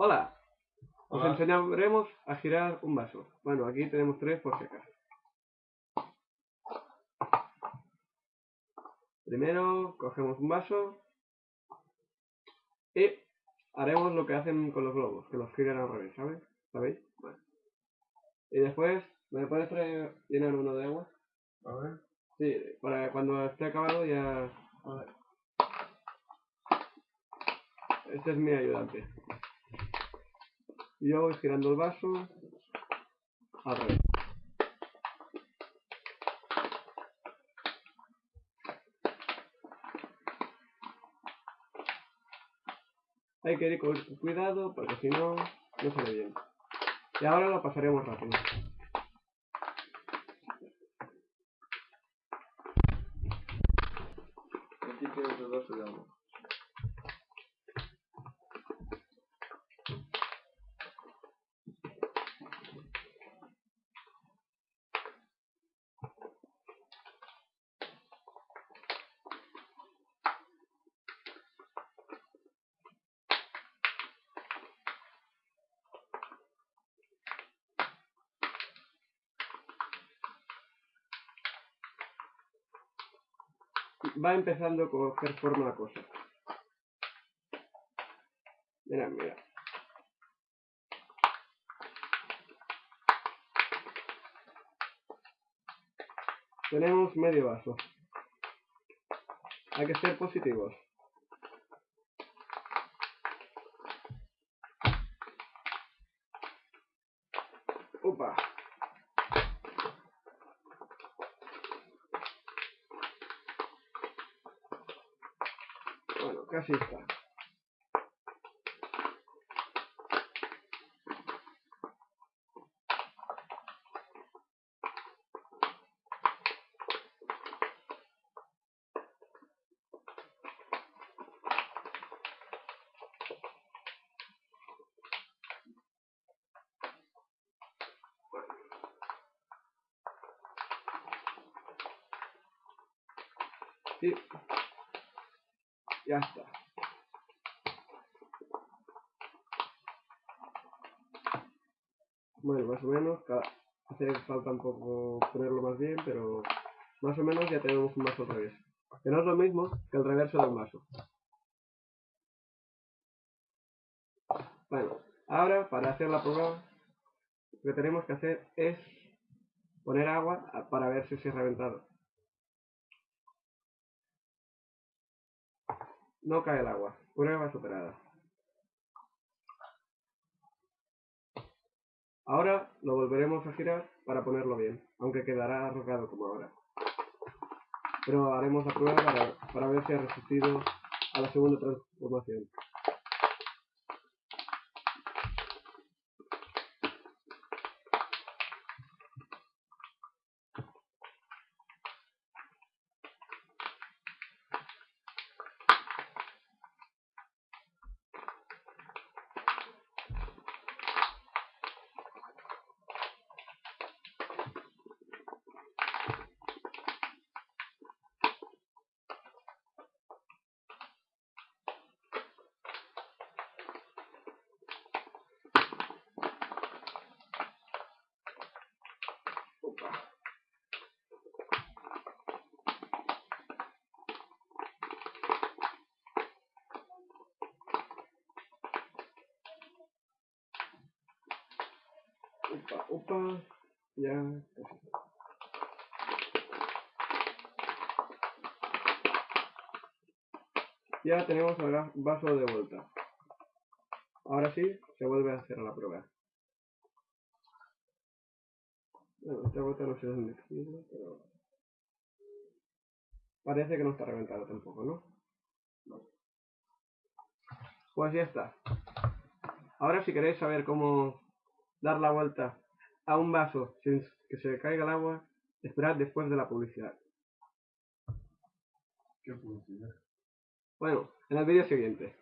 Hola, os Hola. enseñaremos a girar un vaso. Bueno, aquí tenemos tres por si acaso. Primero cogemos un vaso y haremos lo que hacen con los globos, que los giran al revés, ¿sabes? ¿Sabéis? Bueno. Y después, ¿me puedes traer, llenar uno de agua? A ver. Sí, para cuando esté acabado ya... A ver. Este es mi ayudante. Y yo voy girando el vaso al revés. Hay que ir con cuidado porque si no, no sale bien. Y ahora lo pasaremos rápido. Aquí tienes el vaso de agua. Va empezando a coger forma la cosa. Mira, mira. Tenemos medio vaso. Hay que ser positivos. Upa. Bueno, casi está. Sí. Ya está. Bueno, más o menos, hace falta un poco ponerlo más bien, pero más o menos ya tenemos un vaso al revés. Que no es lo mismo que el reverso de un vaso. Bueno, ahora para hacer la prueba, lo que tenemos que hacer es poner agua para ver si se ha reventado. No cae el agua. Prueba superada. Ahora lo volveremos a girar para ponerlo bien, aunque quedará arrugado como ahora. Pero haremos la prueba para, para ver si ha resistido a la segunda transformación. Opa. Ya. Ya tenemos el vaso de vuelta. Ahora sí, se vuelve a hacer la prueba. Bueno, esta vuelta no sé dónde decirlo, pero... Parece que no está reventado tampoco. No. Pues ya está. Ahora si queréis saber cómo dar la vuelta a un vaso sin que se caiga el agua, esperad después de la publicidad. ¿Qué publicidad? Bueno, en el vídeo siguiente.